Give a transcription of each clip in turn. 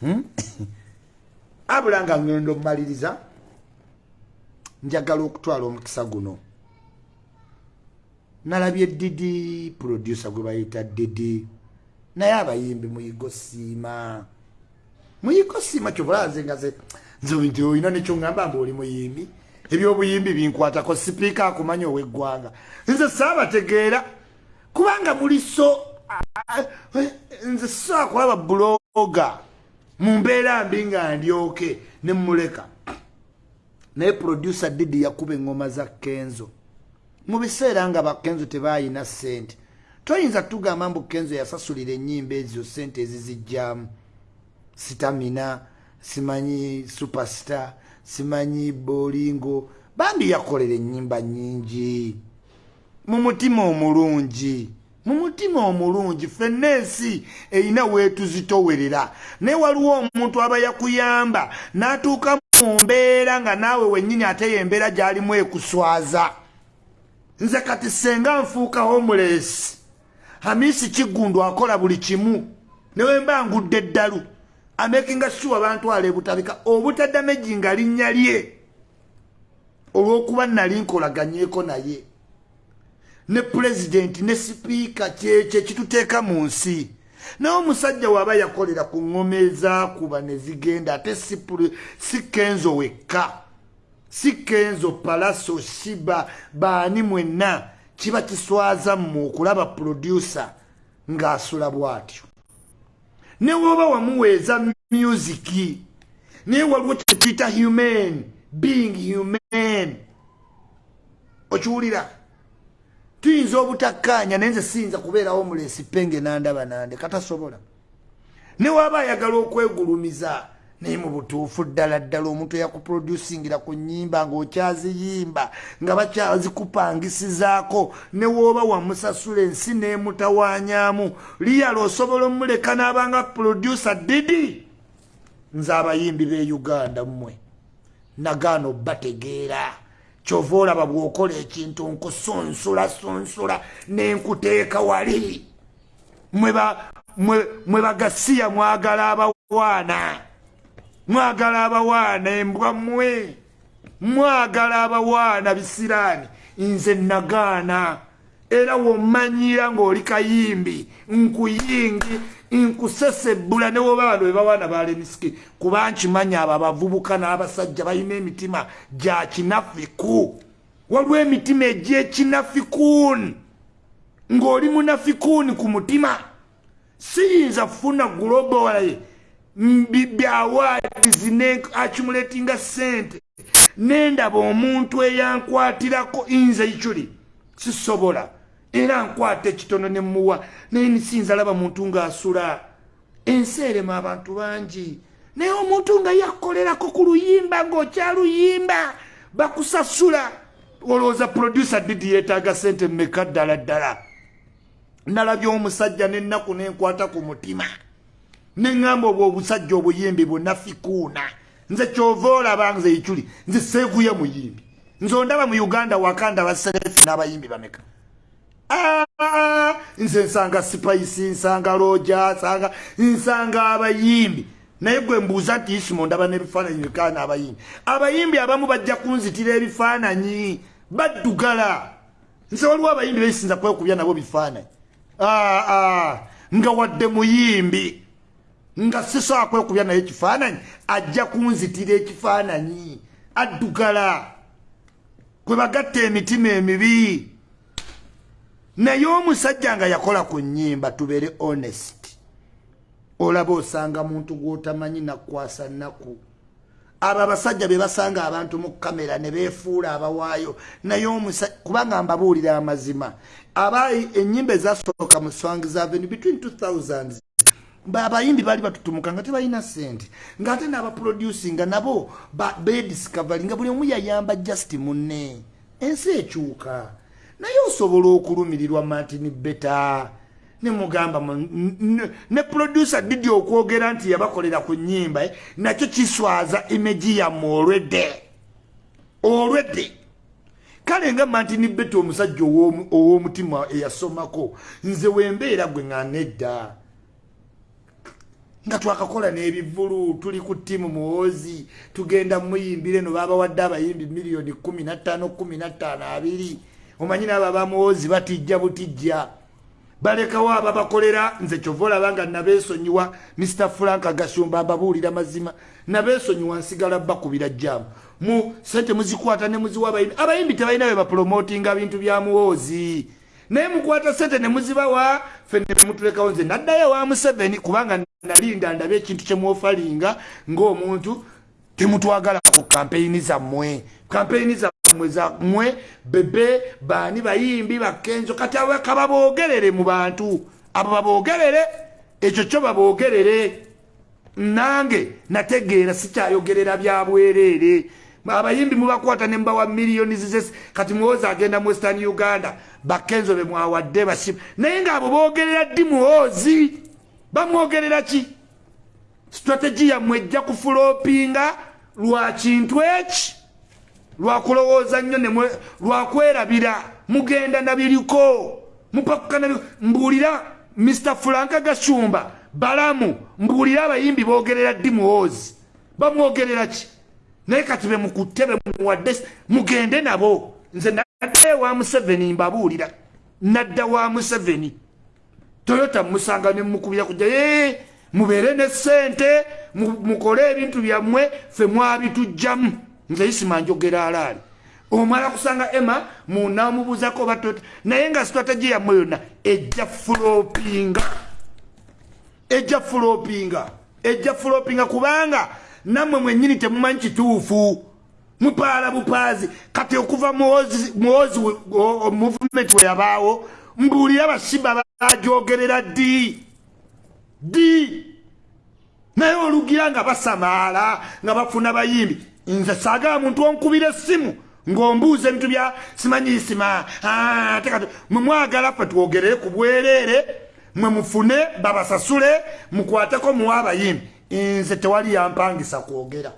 hmm? abula nga ngendo omumaliriza njagala okutwala omukisa guno. Nalabye didi producer gwe bayita didi. Naye abayimbi muyigo siima. Muyigo siima kyobulanze nga ze nti olina nekyoŋŋamba mbe oli muyimbi. Ebyobuyimbi binkwatako sipiika akumanya ow'eggwanga. Nze saabategeera kubanga muli so nze saakulaba buloga mu mbeera mbi nga ndyoke ne muleka naye producer didi yakuba eŋŋoma za kenzo. Mu biseera nga bakenzo tebayina sente toyinza tugamba mbu kenzo yasasulira ennyimba ezo sente ezizijjamu sitamina simanyi superstar simanyi bolingo bambi yakolera ennyimba nnyingi. Mu mutima omulungi mu mutima omulungi ffenna ensi erina weetuzitowerera naye waliwo omuntu aba yakuyamba n'atuuka mu mbeera nga naawe wennyini ate yembeera gy'alimu ekuswaza nze kati senga nfuuka homeless hamisi kiggundu akola buli kimu. Newe mba ngudde eddalu amakinga sure bantwala ebutabika obutaddameji nga linnya lye. Olw'okuba nali nkolaganyeeko naye ne pulezidenti ne sipiika kyekyo ekituteeka mu nsi. Naye omusajja waaba yakolera ku ŋŋoma ezaakuba ne zigenda ate si kenzo wekka. Si kenzo palaso shiba baani mwenna kiba kiswaza mmwe okulaba producer ng'asula bw'atyo. Ne woba wamuweeza musiki naye waliwo kyetuyita human being human. Okiwulira tuyinza obutakkaanya naye nze siyinza kubeerawo mulesi penge nandaba nande katasobola. Ne waba ayagala okwegulumiza naye mu butuufu ddala ddala omuntu eyakuproducingira ku nnyimba ng'okyaziyimba nga bakyazikupangisizaako ne wooba wamusasula ensi n'emutawanyaamu liyala osobola omuleka n'abanga producer didi? Nze abayimbi b'e uganda mmwe. Nagaana obbategeera kyova olaba bw'okola ekintu nkusunsula sunsula nenkuteeka wali. Mwe bagasiya mwagala abawaana. Mwagala abawaana embwa mmwe. Mwagala abawaana bisiraani. Nze nagaana era womanyira ng'oli kayimbi nkuyingi nkusesebbula ne woba bano bebawaana balemisiki kuba nkimanya abo abavubuka n'abasajja balina emitima gya kinafiku. Waliwo emitima egy'ekinafikuuni ng'oli munafikuuni ku mutima. Siyinza kufuna global byawaadizi ne accumulatinga sente nendaba omuntu eyankwatirako nze ikyuli sisobola era nkwata ekitono nemuwa naye nisinza laba muntu ng'asula. Ensi erema abantu bangi. Naye omuntu nga yakolerako ku luyimba ng'okyaluyimba bakusasula. Olowooza producer didi yeetaaga sente mmeka ddala ddala? Nalabye omusajja n'ennaku nenkwata ku mutima. Neŋŋamba obwo obusajja obuyimbi bunafikuuna nze kyova olaba nze ikyuli nze seeguye muyimbi nze ondaba mu uganda wakanda baserefi n'abayimbi bameka? Nze nsanga spice nsanga roja nsanga nsanga abayimbi. Naye gwe mbuuza nti isimo ndaba n'ebifaananyi bikaana abayimbi abayimbi abamu bajja kunzitira ebifaananyi baddugala. Nze waliwo abayimbi besinza kwekubya nabo bifaananyi. Nga wadde muyimbi nga sisobola kwekubya naye ekifaananyi ajja kunzitira ekifaananyi addugala kwe bagatta emitima emibi naye omusajja nga yakola ku nnyimba tubeere honest. Olaba osanga muntu gw'otamanyi nakwasa nnaku. Abo abasajja be basanga abantu mu kamera ne beefuula abawaayo. Naye kubanga mbabuulira amazima aba ennyimba ezasooka mu swangs avenue between 2000 abayimbi baali batutumuka nga tebalina sente ng'ate n'abaproducinga nabo bediscovery nga buli omu yayamba just munne. Ensi ekyuka. Naye osobola okulumirirwa martin beta nemugamba ne producer didi okwogera nti yabakolera ku nnyimba nakyo kiswaza imeji yamme olwedde. Olwedde. Kale nga martin beta omusajja ow'omutima eyasomako nze wembeera gwe nga nedda nga twakakola n'ebivulu tuli ku ttiimu muwozi tugenda muyimbire no baabawadde abayimbi miliyoni 15 omanyi naabo abamuwozi batijja butijja. Balekawo ababakolera nze kyova olaba nga nabeesonyiwa mr frank agashumba ababuulira mazima nabeesonyiwa nsigala bakubira jjaamu. Mu sente muzikwata ne muziwa abayimbi abayimbi tebalina bwe bapromotinga bintu bya muwoozi naye mukwata sente ne muzibawa ffe ne mutulekawo nze naddayo wa museveni kubanga nalinda ndabe ekintu kyemwofalinga ng'omuntu temutwagala ku kampeyini zammwe. Kampeyini zammwe zammwe bebe baani bayimbi bakenzo kati abaka baboogerere mu bantu. Abo baboogerere ekyo kyo baboogerere. Nange nategeera sikyayogerera byabwereere abayimbi mubakwata ne mbawa miliyoni zizesi kati muwozi agenda mu western uganda bakenzo be mwawadde basimu naye ngaabo boogerera ddi muwozi bamwogerera ki? Strategy yammwe ejja kufulopinga lwa kintu eki? Lwakulowooza nnyo lwakwerabira mugenda nabiriko mupakukana mbuulira mr franka gashumba balamu mbuulira abayimbi boogerera ddi muwoozi bamwogerera ki naye kati be mukutte be muwadde mugende nabo. Nze naddayo wa museveni mbabuulira. Nadda wa museveni. Toyota musanga ne mukubira kujja ye mubeere ne ssente mukole ebintu byammwe ffe mwabitujjamu. Nze isima njogera alaali. Omala kusanga ema munamubuzako batota naye nga strategy yammwe yonna ejja fulopinga ejja fulopinga ejja fulopinga kubanga nammwe mwennyini temumanyi kituufu. Mupaala bupaazi. Kati okuva muwozi movement we yabaawo mbuulire abasiba bajogerera ddi? Ddi? Naye olugira nga basamaala nga bafuna bayimbi. Nze saagala muntu onkubira essimu ng'ombuuza ebintu bya simanyisima ate kati mwemwagala ffe twogerere ku bwereere mwe mufune babasasule mukwateko muwa abayimbi nze tewali yampangisa kwogera.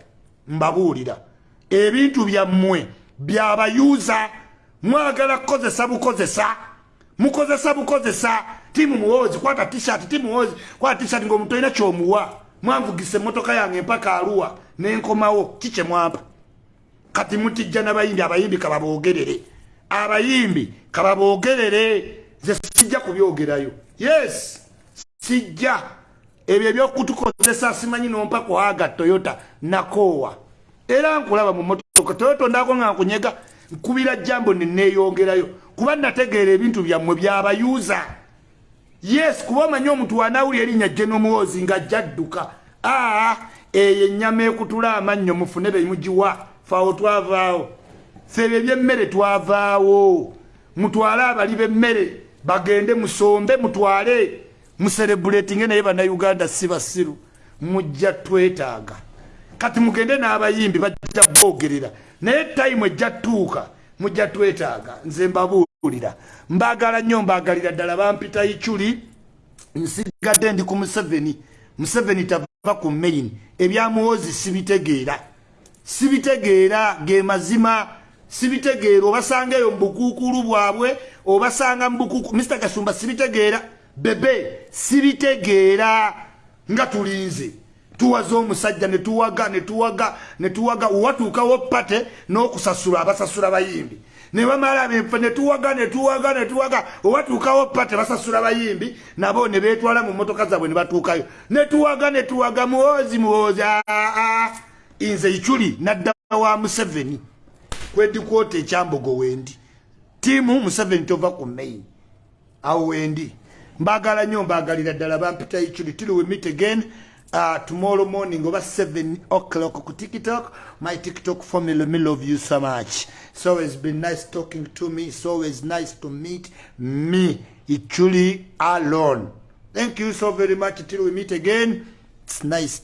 Mbabuulira. Ebintu byammwe byabayuuza mwagala kukozesa bukozesa. Mukozesa bukozesa. Timu muwozi kwata tishat ti muwozi kwata tishat ngaomuntu olina kyomuwa. Mwanvugisa emotoka yange empaka aluwa nenkomawo kikyemwampa kati mutijja n'abayimbi abayimbi kababoogerere. Abayimbi kababoogerere. Ze sijja kubyogerayo. Yes sijja ebyo ebyokutukozesa simanyi nompa kwaga toyota nakoowa era nkulaba mu motoka toyota ondako nga nkunyega nkubira jambo neneeyongerayo kuba nategeera ebintu byammwe byabayuuza yes kuba omanyi omuntu wanawuli erinnya genomuwozi nga jadduka aa eyo ennyama ekutula amannyo mufune bemugiwa faawo twavaawo. Feebyo ebyemmere twavaawo. Mutwale abali bemmere bagende musombe mutwale muserebuletinge naye bannayuganda si basiru. Mujja twetaaga. Kati mugende n'abayimbi bajja boogerera. Naye tayimu ejja tuuka mujja twetaaga. Nze mbabuulira. Mbaagala nnyo mbaagalira ddala. Bampita icyuli nsigadde ndi ku museveni. Museveni tava ku main ebyamuwozi sibitegeera. Sibitegeera ge mazima. Sibitegeera. Obasanga eyo mu bukuukulu bwabwe obasanga mu bukuuku mr kasumba sibitegeera bebe sibitegeera nga tulinze. Tuwaza omusajja netuwaga netuwaga netuwaga watuukawo pate n'okusasula abasasula bayimbi. Nebamala benfe netuwaga netuwaga netuwaga owatuukawo pate basasula bayimbi nabo ne betwala mu motoka zaabwe ne batuukayo. Netuwaga netuwaga muwozi muwozi aa nze ikyuli nadda wa museveni. Kwedikwota ekyambogo wendi tiimu museveni tova ku main awo wendi mbagala nnyo mbagalira ddala bampita ikyuli till we meet again uh, tomorrow morning oba 7 o'clock ku tiktok. My tiktok family me love you so much. It's always been nice talking to me it's always nice to meet me ikyuli alone. Thank you so very much till we meet again. It's nice.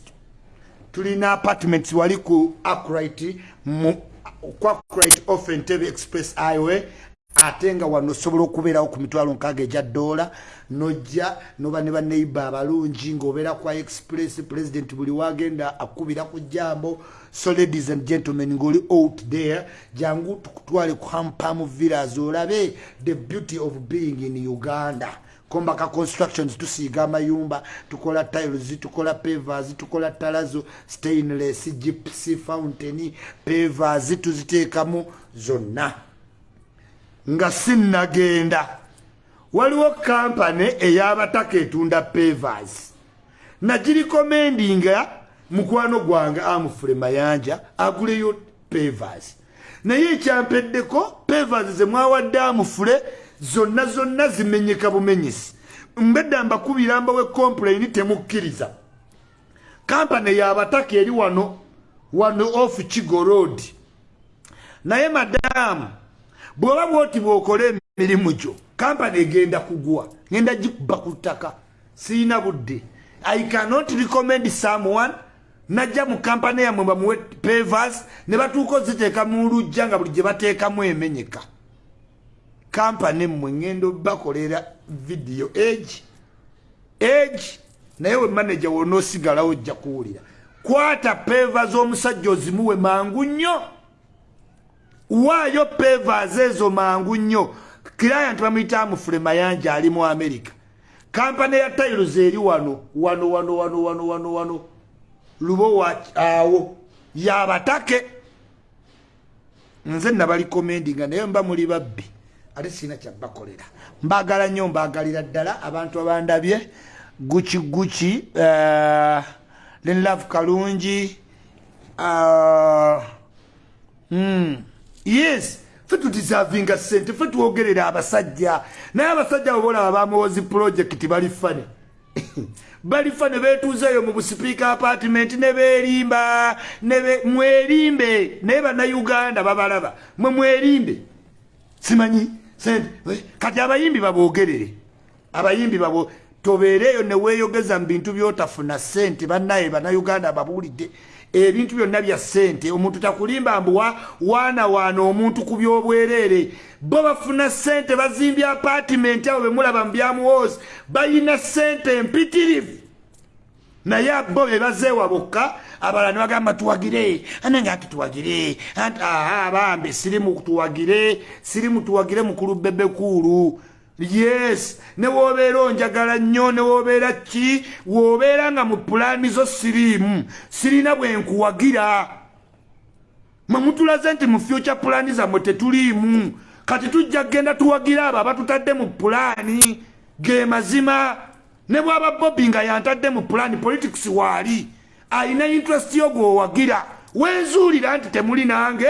Tulina apartments wali ku acrite ku acrite off entebe express highway ate nga wano osobola okubeerawo ku mitwalo nkaaga egya ddoola nojja noba ne baneiba abalungi ng'obeera kwa express president buli wagenda akubira ku jambo so ladies and gentlemen ng'oli out there jangu tukutwale ku hampam villas olabe the beauty of being in uganda. Kombaka constructions tusiiga amayumba tukola tiles tukola pavers tukola talazo stainless gypsy fountain pavers tuziteekamu zonna nga sinnagenda. Waliwo kampany ey'abataka etunda pavers. Nagirikomendinga mukwano gwange amufule mayanja aguleyo pavers. Naye ekyampeddeko pavers zemwawadde amufule zonna zonna zimenyeka bumenyesi. Mbedda mbakubira mbawe complaini temukkiriza. Kampany yabataka eri wano wano off kigo road. Naye madamu bw'oba bwoti bw'okola emirimu gyo kampany egenda kugwa ngenda gikuba ku ttaka. Siina budde. I cannot recommend someone najja mu kampany yammwe bamuwe pavers ne batuuka oziteeka mu lujja nga buli gye bateekamu emenyeka. Kampany mmwe ngendo bakolera vidiyo age age naye we manaja wona osigalawo ojja kuwulira. Kwata peva z'omusajja ozimuwe mangu nnyo waayo pevas ezo mangu nnyo client bamuyita amufule mayanja ali mu america. Kampany ya tailos eri wano wano wano wano wano wano wano. Lubo awo. Yabatake nze nabalikomendinga naye mba muli babbi. Ate sina kyabakolera mbagala nnyo mbagalira ddala abantu abandabye. Guki guki uh, lenlove kalungi uh, mm, yes. Fe tudisavinga sente fe twogerera abasajja. Naye abasajja bobolaba bamuwozi projekiti bali fane bali fane betuzeeyo mu busipiika apartiment ne berimba mwerimbe. Naye bannayuganda babalaba mwe mwerimbe. Simanyi kati abayimbi babogerere abayimbi babo tobeereeyo neweeyogeza mu bintu byotafuna sente bannaye bannayuganda babuulidde ebintu byonna bya sente omuntu takulimba mbuwa waana waana omuntu ku byobwereere bo bafuna sente bazimbye apatimenti abo bemulaba mu byamuwoozi bayina sente empitirivu. Naye bo bebazeewa bokka abalala nebagamba tuwagire. Anange ati tuwagire. Abambe sirimu tuwagire sirimu tuwagire mukulu bebekuulu yes. Ne wobeera onjagala nnyo ne wobeera ki? Wobeera nga mu pulaani zo siriimu. Sirina bwe nkuwagira. Mwe mutulaze nti mu fyuca pulaani zammwe tetuliimu. Kati tujja kgenda tuwagira abo abatutadde mu pulaani ge mazima. Ne bwaba bobi nga yantadde mu pulaani politics waali. Alina interest yo gweowagira wenzuulira nti temuli nange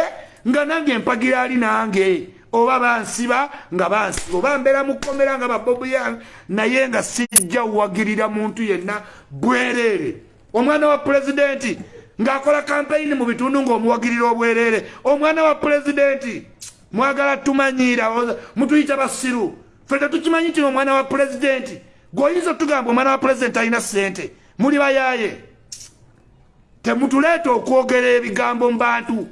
nga nange empagira ali nange oba bansiba nga bansiba oba mbeera mukomera nga babobu yange naye nga sijja wagirira muntu yenna bwereere. Omwana wa pulezidenti ng'akola kampeyini mu bitundu ng'omuwagirira obwereere. Omwana wa pulezidenti mwagala tumanyiira mutuyita basiru. Fe tetukimanyi nti omwana wa pulezidenti. Gweoyinza otugamba omwana wa pulezidenti alina sente muli bayaye temutuleeta okwogera ebigambo mu bantu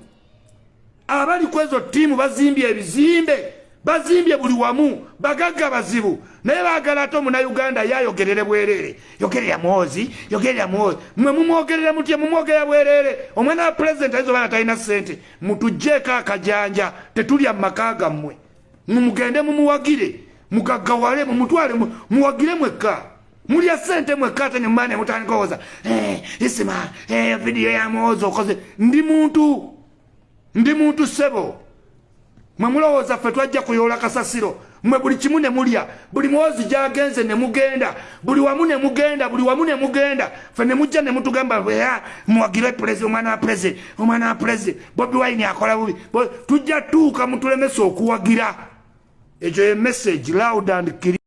abali ku ezo ttiimu bazimbye ebizimbe bazimbye buli wamu bagagga bazibu. Naye baagala ate omunauganda yayogerere bwereere. Yogerera mwozi yogerera mwozi. Mwe mumwogerera mutya mumwogerera bwereere. Omwana wa pulezidenti ayinza obaana talina ssente mutugjeeko akajanja tetulya mu maka gammwe mumugende mumuwagire mugaggawale mumutwale muwagire mwekka. Mulya sente mwekka ate nemumana emutandika owoza isima vidiyo ya mwozi okoze. Ndi muntu ndi muntu ssebo. Mwe mulowooza ffe twajja kuyoola kasasiro mwe buli kimu ne mulya buli mwozi gyagenze ne mugenda buli wamu ne mugenda buli wamu ne mugenda ffe ne mujja ne mutugamba muwagire pulezida omwana wa pulezida omwana wa pulezida bobi wine akola bubi. Tujja tuuka mutulemesa okuwagira. Ekyo ye message loud and